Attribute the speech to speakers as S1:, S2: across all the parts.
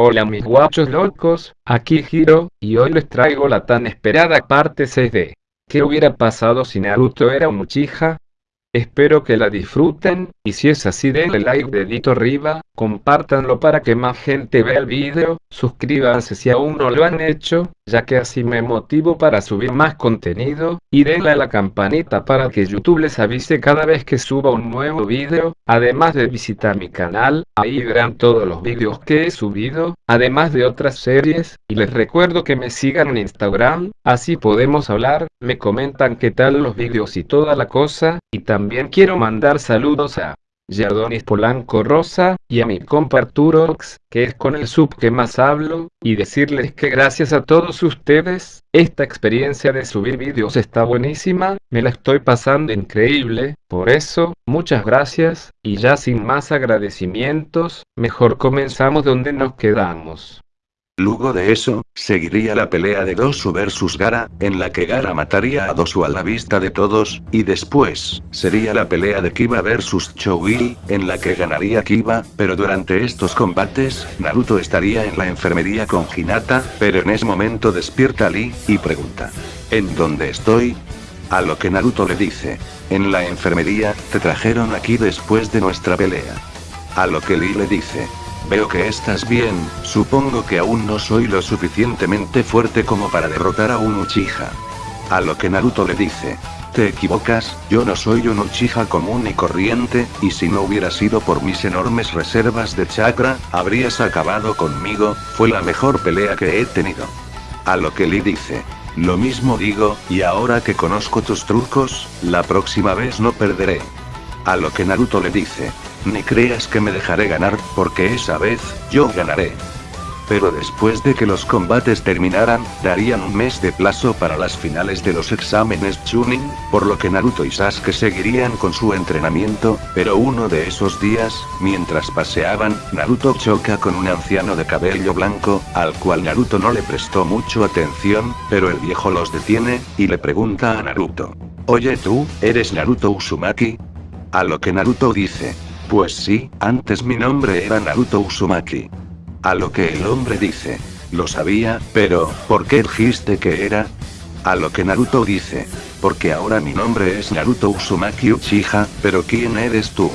S1: Hola mis guachos locos, aquí Hiro, y hoy les traigo la tan esperada parte 6 de ¿Qué hubiera pasado si Naruto era un Uchiha? Espero que la disfruten, y si es así denle like dedito arriba, compártanlo para que más gente vea el video, suscríbanse si aún no lo han hecho, ya que así me motivo para subir más contenido, y denle a la campanita para que YouTube les avise cada vez que suba un nuevo video, además de visitar mi canal, ahí verán todos los videos que he subido, además de otras series, y les recuerdo que me sigan en Instagram, así podemos hablar, me comentan qué tal los videos y toda la cosa, y también quiero mandar saludos a Yardonis Polanco Rosa, y a mi compa Arturox, que es con el sub que más hablo, y decirles que gracias a todos ustedes, esta experiencia de subir vídeos está buenísima, me la estoy pasando increíble, por eso, muchas gracias, y ya sin más agradecimientos, mejor comenzamos donde nos quedamos.
S2: Luego de eso, seguiría la pelea de Dosu vs Gara, en la que Gara mataría a Dosu a la vista de todos, y después, sería la pelea de Kiba vs Choui, en la que ganaría Kiba, pero durante estos combates, Naruto estaría en la enfermería con Hinata, pero en ese momento despierta Lee, y pregunta. ¿En dónde estoy? A lo que Naruto le dice. En la enfermería, te trajeron aquí después de nuestra pelea. A lo que Lee le dice. Veo que estás bien, supongo que aún no soy lo suficientemente fuerte como para derrotar a un Uchiha. A lo que Naruto le dice. Te equivocas, yo no soy un Uchiha común y corriente, y si no hubiera sido por mis enormes reservas de chakra, habrías acabado conmigo, fue la mejor pelea que he tenido. A lo que Lee dice. Lo mismo digo, y ahora que conozco tus trucos, la próxima vez no perderé. A lo que Naruto le dice. Ni creas que me dejaré ganar, porque esa vez, yo ganaré. Pero después de que los combates terminaran, darían un mes de plazo para las finales de los exámenes Chunin, por lo que Naruto y Sasuke seguirían con su entrenamiento, pero uno de esos días, mientras paseaban, Naruto choca con un anciano de cabello blanco, al cual Naruto no le prestó mucho atención, pero el viejo los detiene, y le pregunta a Naruto. Oye tú, ¿eres Naruto Uzumaki? A lo que Naruto dice, pues sí, antes mi nombre era Naruto Uzumaki. A lo que el hombre dice. Lo sabía, pero, ¿por qué dijiste que era? A lo que Naruto dice. Porque ahora mi nombre es Naruto Uzumaki Uchiha, pero ¿quién eres tú?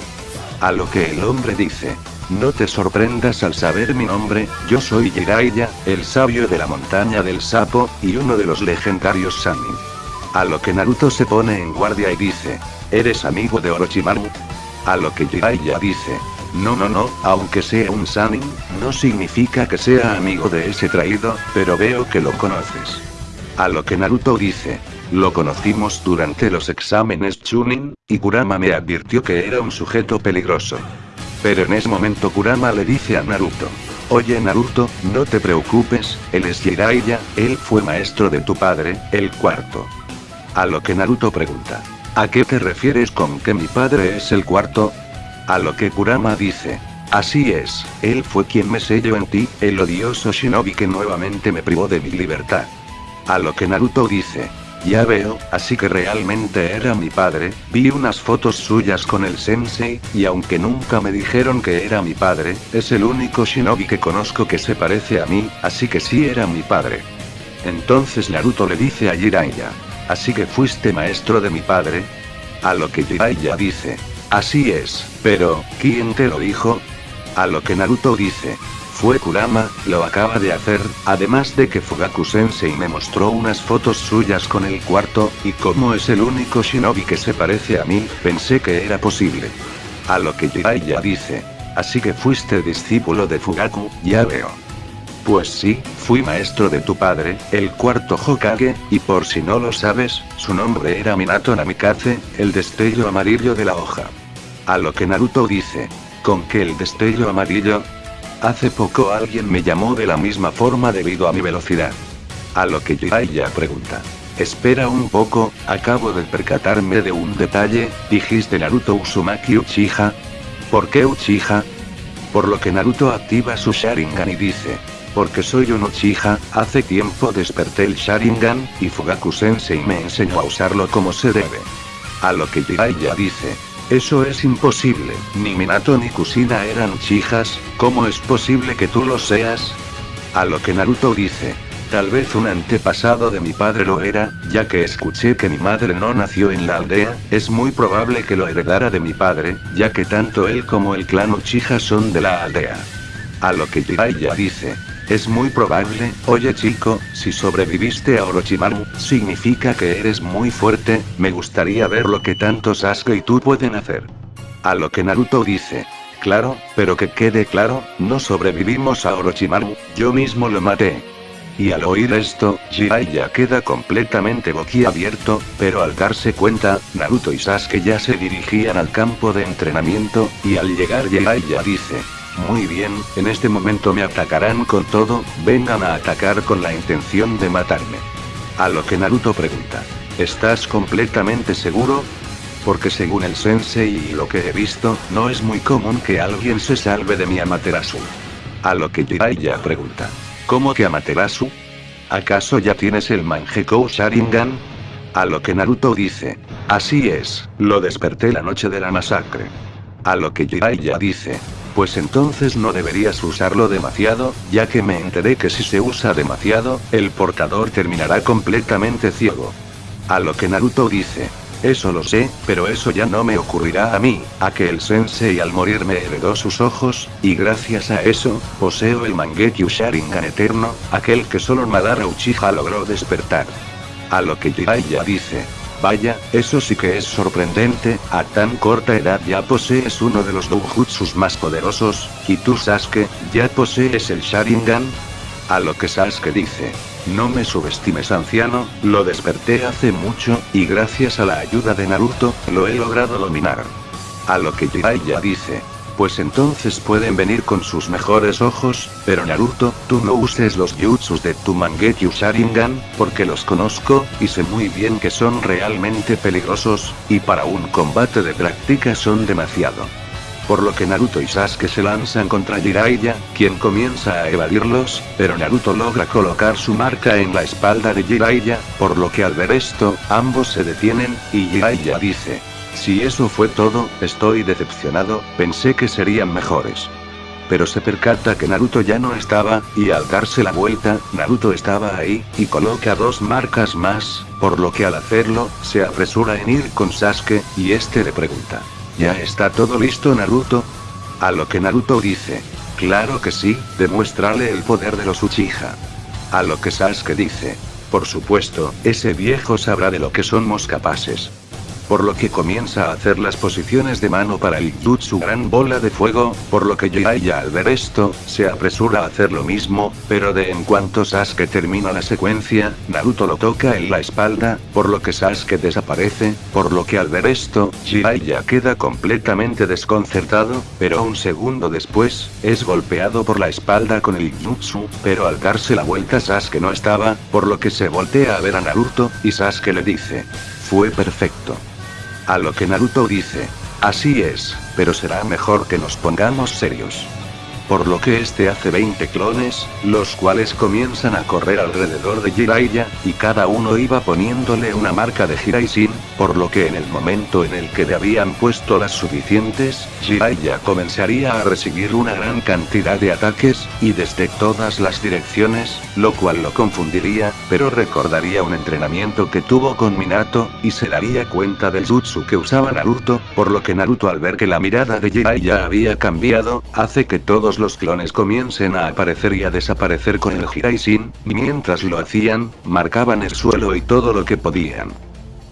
S2: A lo que el hombre dice. No te sorprendas al saber mi nombre, yo soy Jiraiya, el sabio de la montaña del sapo, y uno de los legendarios Sanin. A lo que Naruto se pone en guardia y dice. ¿Eres amigo de Orochimaru? A lo que Jiraiya dice. No no no, aunque sea un Sanin, no significa que sea amigo de ese traído, pero veo que lo conoces. A lo que Naruto dice. Lo conocimos durante los exámenes Chunin, y Kurama me advirtió que era un sujeto peligroso. Pero en ese momento Kurama le dice a Naruto. Oye Naruto, no te preocupes, él es Jiraiya, él fue maestro de tu padre, el cuarto. A lo que Naruto pregunta. ¿A qué te refieres con que mi padre es el cuarto? A lo que Kurama dice. Así es, él fue quien me selló en ti, el odioso shinobi que nuevamente me privó de mi libertad. A lo que Naruto dice. Ya veo, así que realmente era mi padre, vi unas fotos suyas con el sensei, y aunque nunca me dijeron que era mi padre, es el único shinobi que conozco que se parece a mí, así que sí era mi padre. Entonces Naruto le dice a Jiraiya. Así que fuiste maestro de mi padre. A lo que Jiraiya dice. Así es, pero, ¿quién te lo dijo? A lo que Naruto dice. Fue Kurama, lo acaba de hacer, además de que Fugaku Sensei me mostró unas fotos suyas con el cuarto, y como es el único shinobi que se parece a mí, pensé que era posible. A lo que Jiraiya dice. Así que fuiste discípulo de Fugaku, ya veo. Pues sí, fui maestro de tu padre, el cuarto Hokage, y por si no lo sabes, su nombre era Minato Namikaze, el destello amarillo de la hoja. A lo que Naruto dice. ¿Con qué el destello amarillo? Hace poco alguien me llamó de la misma forma debido a mi velocidad. A lo que Jiraiya pregunta. Espera un poco, acabo de percatarme de un detalle, dijiste Naruto Uzumaki Uchiha. ¿Por qué Uchiha? Por lo que Naruto activa su Sharingan y dice, porque soy un Uchiha, hace tiempo desperté el Sharingan, y Fugaku Sensei me enseñó a usarlo como se debe. A lo que Jiraiya dice. Eso es imposible, ni Minato ni Kusina eran chijas, ¿cómo es posible que tú lo seas? A lo que Naruto dice, Tal vez un antepasado de mi padre lo era, ya que escuché que mi madre no nació en la aldea, es muy probable que lo heredara de mi padre, ya que tanto él como el clan Uchiha son de la aldea. A lo que Jiraiya dice, es muy probable, oye chico, si sobreviviste a Orochimaru, significa que eres muy fuerte, me gustaría ver lo que tanto Sasuke y tú pueden hacer. A lo que Naruto dice, claro, pero que quede claro, no sobrevivimos a Orochimaru, yo mismo lo maté. Y al oír esto, Jiraiya queda completamente boquiabierto, pero al darse cuenta, Naruto y Sasuke ya se dirigían al campo de entrenamiento, y al llegar Jiraiya dice, muy bien, en este momento me atacarán con todo, vengan a atacar con la intención de matarme. A lo que Naruto pregunta, ¿estás completamente seguro? Porque según el sensei y lo que he visto, no es muy común que alguien se salve de mi Amaterasu. A lo que Jiraiya pregunta, ¿Cómo que Amaterasu? ¿Acaso ya tienes el Mangekou Sharingan? A lo que Naruto dice. Así es, lo desperté la noche de la masacre. A lo que Jiraiya dice. Pues entonces no deberías usarlo demasiado, ya que me enteré que si se usa demasiado, el portador terminará completamente ciego. A lo que Naruto dice. Eso lo sé, pero eso ya no me ocurrirá a mí, a que el sensei al morir me heredó sus ojos, y gracias a eso, poseo el Mangekyo Sharingan eterno, aquel que solo Madara Uchiha logró despertar. A lo que Jiraiya dice, Vaya, eso sí que es sorprendente, a tan corta edad ya posees uno de los doujutsus más poderosos, y tú Sasuke, ya posees el Sharingan. A lo que Sasuke dice, no me subestimes anciano, lo desperté hace mucho, y gracias a la ayuda de Naruto, lo he logrado dominar. A lo que Jiraiya dice, pues entonces pueden venir con sus mejores ojos, pero Naruto, tú no uses los jutsus de tu Mangekyo Sharingan, porque los conozco, y sé muy bien que son realmente peligrosos, y para un combate de práctica son demasiado. Por lo que Naruto y Sasuke se lanzan contra Jiraiya, quien comienza a evadirlos, pero Naruto logra colocar su marca en la espalda de Jiraiya, por lo que al ver esto, ambos se detienen, y Jiraiya dice, si eso fue todo, estoy decepcionado, pensé que serían mejores. Pero se percata que Naruto ya no estaba, y al darse la vuelta, Naruto estaba ahí, y coloca dos marcas más, por lo que al hacerlo, se apresura en ir con Sasuke, y este le pregunta, ¿Ya está todo listo Naruto? A lo que Naruto dice. Claro que sí, demuéstrale el poder de los Uchiha. A lo que Sasuke dice. Por supuesto, ese viejo sabrá de lo que somos capaces por lo que comienza a hacer las posiciones de mano para el jutsu gran bola de fuego, por lo que Jiraiya al ver esto, se apresura a hacer lo mismo, pero de en cuanto Sasuke termina la secuencia, Naruto lo toca en la espalda, por lo que Sasuke desaparece, por lo que al ver esto, Jiraiya queda completamente desconcertado, pero un segundo después, es golpeado por la espalda con el jutsu, pero al darse la vuelta Sasuke no estaba, por lo que se voltea a ver a Naruto, y Sasuke le dice, fue perfecto. A lo que Naruto dice, así es, pero será mejor que nos pongamos serios por lo que este hace 20 clones, los cuales comienzan a correr alrededor de Jiraiya, y cada uno iba poniéndole una marca de Jiraisin, por lo que en el momento en el que le habían puesto las suficientes, Jiraiya comenzaría a recibir una gran cantidad de ataques, y desde todas las direcciones, lo cual lo confundiría, pero recordaría un entrenamiento que tuvo con Minato, y se daría cuenta del jutsu que usaba Naruto, por lo que Naruto al ver que la mirada de Jiraiya había cambiado, hace que todos los clones comiencen a aparecer y a desaparecer con el Hiraisin, mientras lo hacían, marcaban el suelo y todo lo que podían.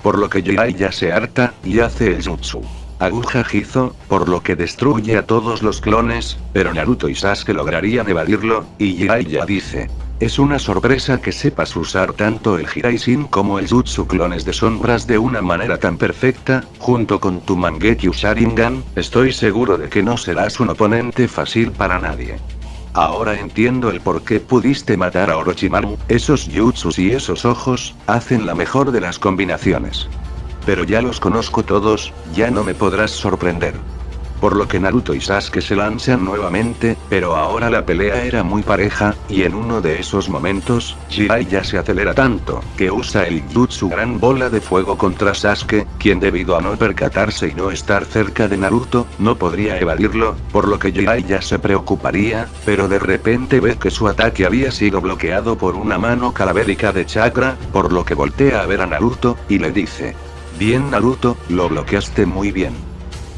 S2: Por lo que Jiraiya se harta, y hace el jutsu. Aguja Jizo, por lo que destruye a todos los clones, pero Naruto y Sasuke lograrían evadirlo, y Jiraiya dice, es una sorpresa que sepas usar tanto el Hiraisin como el Jutsu clones de sombras de una manera tan perfecta, junto con tu Mangekyo Sharingan, estoy seguro de que no serás un oponente fácil para nadie. Ahora entiendo el por qué pudiste matar a Orochimaru, esos jutsus y esos ojos, hacen la mejor de las combinaciones. Pero ya los conozco todos, ya no me podrás sorprender. Por lo que Naruto y Sasuke se lanzan nuevamente, pero ahora la pelea era muy pareja, y en uno de esos momentos, Jiraiya se acelera tanto, que usa el Jutsu gran bola de fuego contra Sasuke, quien debido a no percatarse y no estar cerca de Naruto, no podría evadirlo, por lo que Jiraiya se preocuparía, pero de repente ve que su ataque había sido bloqueado por una mano calavérica de chakra, por lo que voltea a ver a Naruto, y le dice. Bien Naruto, lo bloqueaste muy bien.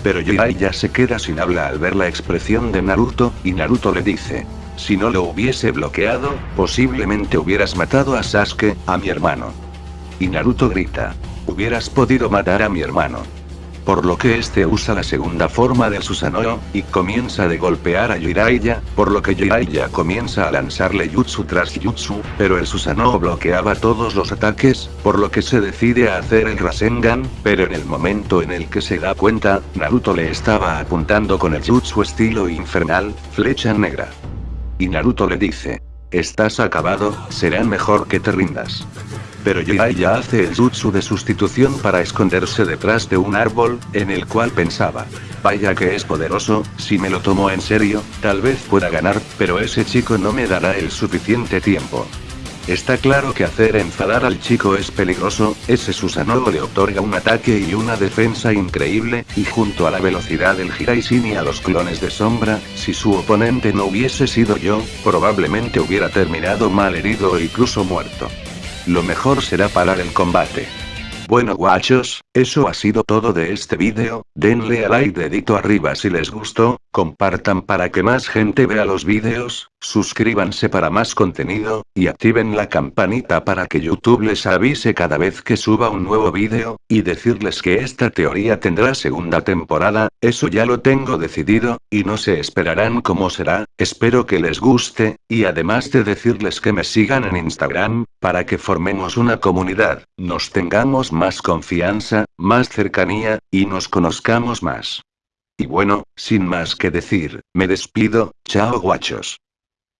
S2: Pero Jiraiya se queda sin habla al ver la expresión de Naruto, y Naruto le dice. Si no lo hubiese bloqueado, posiblemente hubieras matado a Sasuke, a mi hermano. Y Naruto grita. Hubieras podido matar a mi hermano por lo que este usa la segunda forma del Susanoo, y comienza de golpear a Jiraiya, por lo que Jiraiya comienza a lanzarle jutsu tras jutsu, pero el Susanoo bloqueaba todos los ataques, por lo que se decide a hacer el Rasengan, pero en el momento en el que se da cuenta, Naruto le estaba apuntando con el jutsu estilo infernal, flecha negra. Y Naruto le dice, estás acabado, será mejor que te rindas. Pero Jiraiya hace el jutsu de sustitución para esconderse detrás de un árbol, en el cual pensaba. Vaya que es poderoso, si me lo tomo en serio, tal vez pueda ganar, pero ese chico no me dará el suficiente tiempo. Está claro que hacer enfadar al chico es peligroso, ese Susanoo le otorga un ataque y una defensa increíble, y junto a la velocidad del Hiraisin y a los clones de sombra, si su oponente no hubiese sido yo, probablemente hubiera terminado mal herido o incluso muerto. Lo mejor será parar el combate. Bueno guachos, eso ha sido todo de este vídeo, denle a like dedito arriba si les gustó, compartan para que más gente vea los vídeos, suscríbanse para más contenido, y activen la campanita para que YouTube les avise cada vez que suba un nuevo vídeo, y decirles que esta teoría tendrá segunda temporada, eso ya lo tengo decidido, y no se esperarán cómo será, espero que les guste, y además de decirles que me sigan en Instagram, para que formemos una comunidad, nos tengamos más confianza, más cercanía, y nos conozcamos más. Y bueno, sin más que decir, me despido, chao guachos.